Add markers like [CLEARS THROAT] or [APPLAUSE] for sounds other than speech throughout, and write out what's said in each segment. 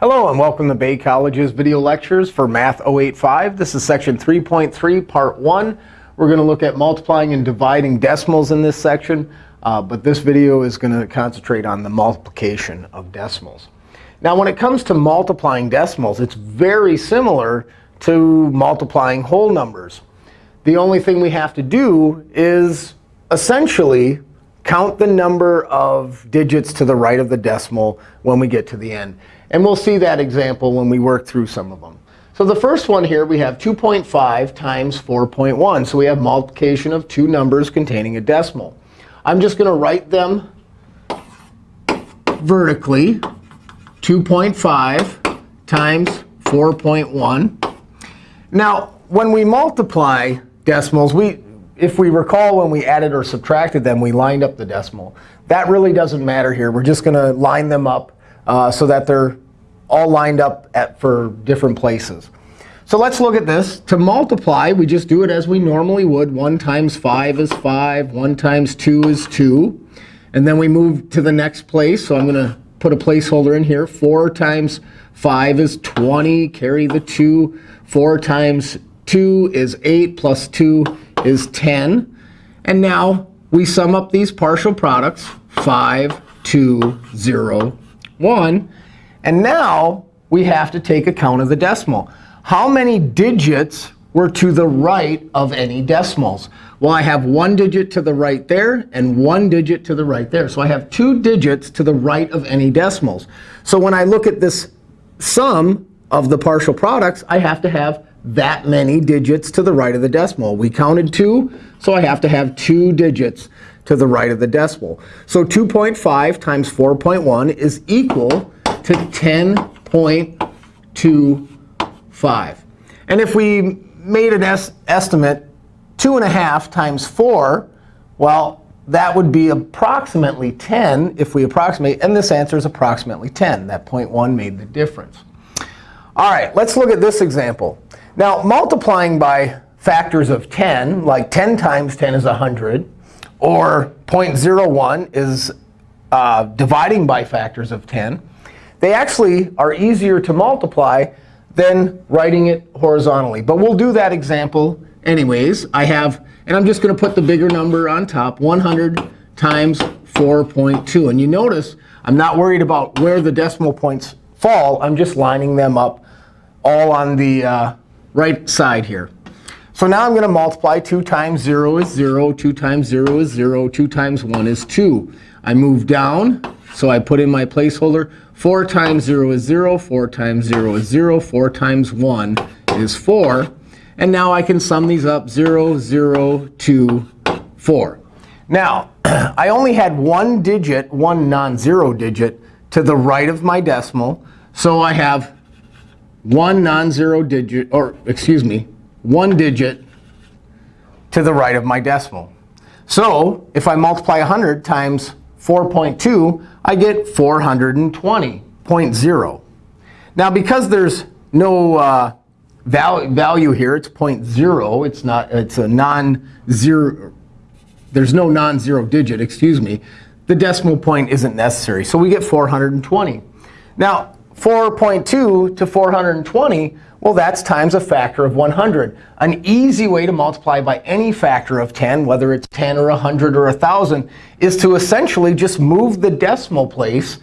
Hello, and welcome to Bay College's video lectures for Math 085. This is section 3.3, part 1. We're going to look at multiplying and dividing decimals in this section. Uh, but this video is going to concentrate on the multiplication of decimals. Now, when it comes to multiplying decimals, it's very similar to multiplying whole numbers. The only thing we have to do is essentially count the number of digits to the right of the decimal when we get to the end. And we'll see that example when we work through some of them. So the first one here, we have 2.5 times 4.1. So we have multiplication of two numbers containing a decimal. I'm just going to write them vertically. 2.5 times 4.1. Now, when we multiply decimals, we, if we recall when we added or subtracted them, we lined up the decimal. That really doesn't matter here. We're just going to line them up uh, so that they're all lined up at, for different places. So let's look at this. To multiply, we just do it as we normally would. 1 times 5 is 5. 1 times 2 is 2. And then we move to the next place. So I'm going to put a placeholder in here. 4 times 5 is 20. Carry the 2. 4 times 2 is 8, plus 2 is 10. And now we sum up these partial products, 5, 2, 0, 1. And now we have to take account of the decimal. How many digits were to the right of any decimals? Well, I have one digit to the right there and one digit to the right there. So I have two digits to the right of any decimals. So when I look at this sum of the partial products, I have to have that many digits to the right of the decimal. We counted 2, so I have to have 2 digits to the right of the decimal. So 2.5 times 4.1 is equal to 10.25. And if we made an es estimate, 2.5 times 4, well, that would be approximately 10 if we approximate. And this answer is approximately 10. That 0.1 made the difference. All right, let's look at this example. Now, multiplying by factors of 10, like 10 times 10 is 100, or 0.01 is uh, dividing by factors of 10, they actually are easier to multiply than writing it horizontally. But we'll do that example anyways. I have, and I'm just going to put the bigger number on top, 100 times 4.2. And you notice I'm not worried about where the decimal points fall. I'm just lining them up all on the uh, right side here. So now I'm going to multiply. 2 times 0 is 0. 2 times 0 is 0. 2 times 1 is 2. I move down. So I put in my placeholder. 4 times 0 is 0. 4 times 0 is 0. 4 times 1 is 4. And now I can sum these up. 0, 0, 2, 4. Now, [CLEARS THROAT] I only had one digit, one non-zero digit, to the right of my decimal. So I have one non-zero digit, or excuse me, one digit to the right of my decimal. So if I multiply 100 times 4.2, I get 420.0. Now, because there's no uh, value, value here, it's 0.0. It's not. It's a non-zero. There's no non-zero digit. Excuse me. The decimal point isn't necessary. So we get 420. Now, 4.2 to 420, well, that's times a factor of 100. An easy way to multiply by any factor of 10, whether it's 10 or 100 or 1,000, is to essentially just move the decimal place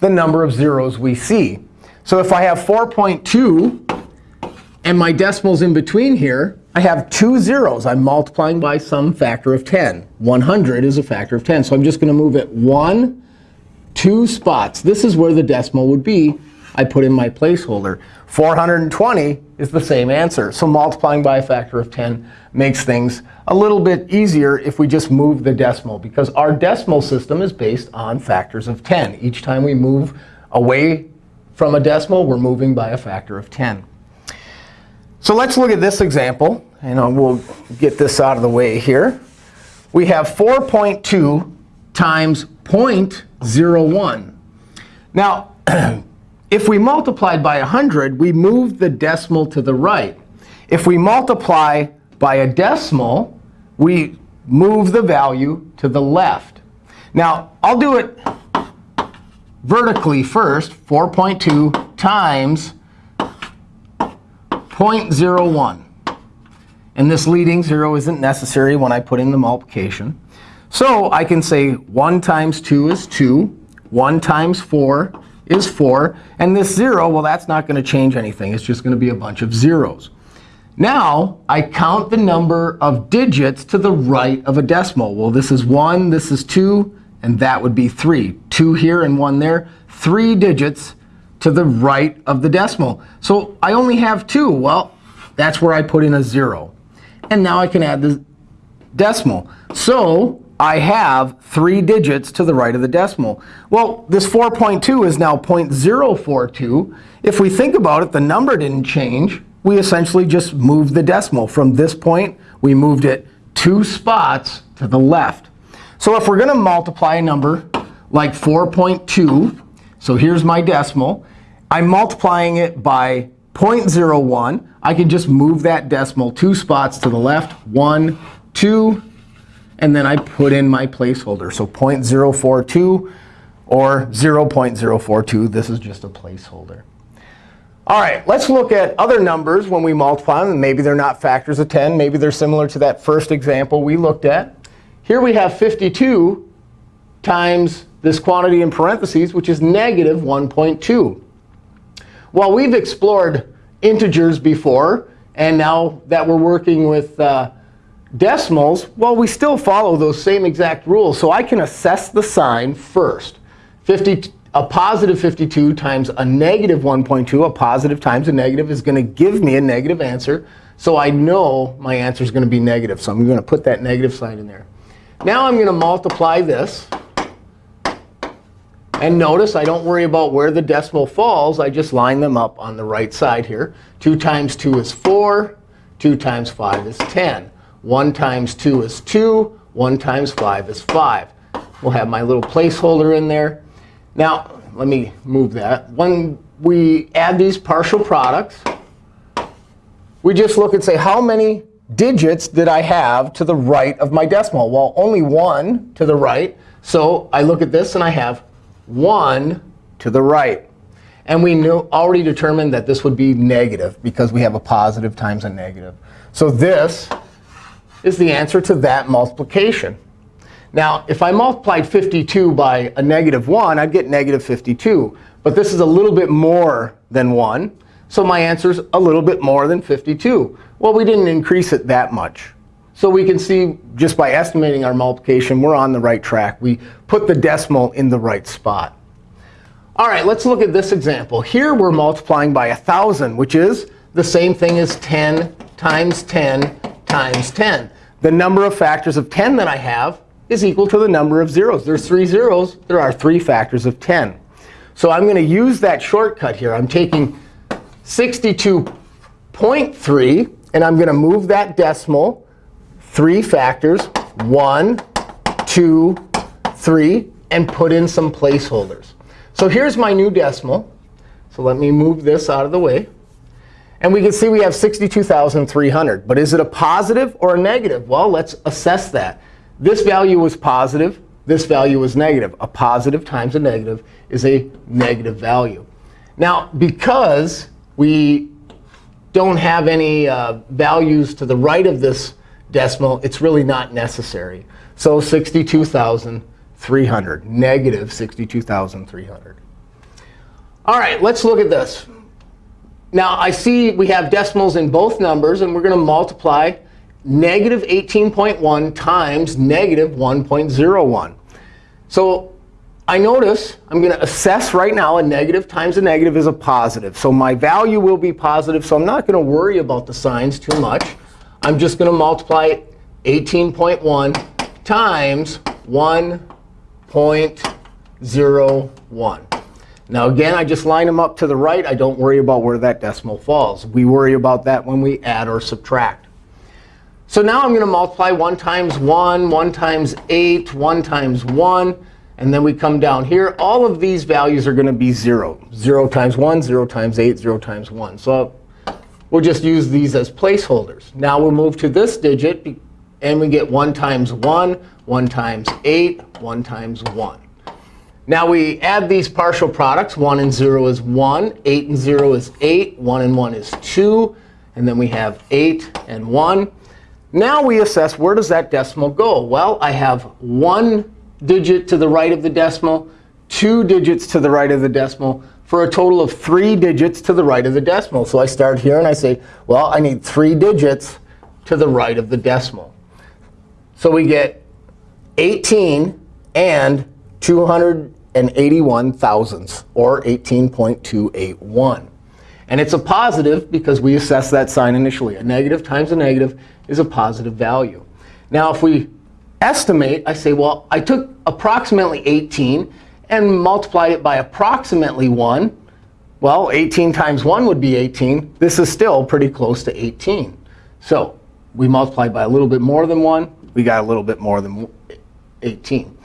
the number of zeros we see. So if I have 4.2 and my decimal's in between here, I have two zeros. I'm multiplying by some factor of 10. 100 is a factor of 10. So I'm just going to move it one, two spots. This is where the decimal would be. I put in my placeholder. 420 is the same answer. So multiplying by a factor of 10 makes things a little bit easier if we just move the decimal, because our decimal system is based on factors of 10. Each time we move away from a decimal, we're moving by a factor of 10. So let's look at this example. And we'll get this out of the way here. We have 4.2 times 0.01. Now, [CLEARS THROAT] if we multiplied by 100, we move the decimal to the right. If we multiply by a decimal, we move the value to the left. Now, I'll do it vertically first, 4.2 times 0.01. And this leading 0 isn't necessary when I put in the multiplication. So I can say 1 times 2 is 2. 1 times 4 is 4. And this 0, well, that's not going to change anything. It's just going to be a bunch of zeros. Now, I count the number of digits to the right of a decimal. Well, this is 1, this is 2, and that would be 3. 2 here and 1 there. 3 digits to the right of the decimal. So I only have 2. Well, that's where I put in a 0. And now I can add the decimal. So I have 3 digits to the right of the decimal. Well, this 4.2 is now 0.042. If we think about it, the number didn't change. We essentially just moved the decimal. From this point, we moved it two spots to the left. So if we're going to multiply a number like 4.2, so here's my decimal. I'm multiplying it by 0.01. I can just move that decimal two spots to the left, 1, 2, and then I put in my placeholder. So 0.042 or 0.042. This is just a placeholder. All right, let's look at other numbers when we multiply them. Maybe they're not factors of 10. Maybe they're similar to that first example we looked at. Here we have 52 times this quantity in parentheses, which is negative 1.2. Well, we've explored integers before. And now that we're working with uh, decimals, well, we still follow those same exact rules. So I can assess the sign first. 50, a positive 52 times a negative 1.2, a positive times a negative, is going to give me a negative answer. So I know my answer is going to be negative. So I'm going to put that negative sign in there. Now I'm going to multiply this. And notice I don't worry about where the decimal falls. I just line them up on the right side here. 2 times 2 is 4. 2 times 5 is 10. 1 times 2 is 2. 1 times 5 is 5. We'll have my little placeholder in there. Now, let me move that. When we add these partial products, we just look and say, how many digits did I have to the right of my decimal? Well, only one to the right. So I look at this, and I have 1 to the right. And we knew, already determined that this would be negative because we have a positive times a negative. So this is the answer to that multiplication. Now, if I multiplied 52 by a negative 1, I'd get negative 52. But this is a little bit more than 1. So my answer is a little bit more than 52. Well, we didn't increase it that much. So we can see just by estimating our multiplication, we're on the right track. We put the decimal in the right spot. All right, let's look at this example. Here we're multiplying by 1,000, which is the same thing as 10 times 10 times 10. The number of factors of 10 that I have is equal to the number of zeros. There's three zeros. There are three factors of 10. So I'm going to use that shortcut here. I'm taking 62.3, and I'm going to move that decimal three factors, 1, 2, 3, and put in some placeholders. So here's my new decimal. So let me move this out of the way. And we can see we have 62,300. But is it a positive or a negative? Well, let's assess that. This value was positive. This value was negative. A positive times a negative is a negative value. Now, because we don't have any uh, values to the right of this decimal, it's really not necessary. So 62,300, negative 62,300. All right, let's look at this. Now, I see we have decimals in both numbers. And we're going to multiply negative 18.1 times negative 1.01. So I notice I'm going to assess right now a negative times a negative is a positive. So my value will be positive. So I'm not going to worry about the signs too much. I'm just going to multiply 18.1 times 1.01. Now again, I just line them up to the right. I don't worry about where that decimal falls. We worry about that when we add or subtract. So now I'm going to multiply 1 times 1, 1 times 8, 1 times 1. And then we come down here. All of these values are going to be 0. 0 times 1, 0 times 8, 0 times 1. So We'll just use these as placeholders. Now we'll move to this digit, and we get 1 times 1, 1 times 8, 1 times 1. Now we add these partial products. 1 and 0 is 1. 8 and 0 is 8. 1 and 1 is 2. And then we have 8 and 1. Now we assess where does that decimal go? Well, I have one digit to the right of the decimal, two digits to the right of the decimal, for a total of three digits to the right of the decimal. So I start here and I say, well, I need three digits to the right of the decimal. So we get 18 and 281 thousandths, or 18.281. And it's a positive because we assess that sign initially. A negative times a negative is a positive value. Now, if we estimate, I say, well, I took approximately 18 and multiplied it by approximately 1. Well, 18 times 1 would be 18. This is still pretty close to 18. So we multiplied by a little bit more than 1. We got a little bit more than 18.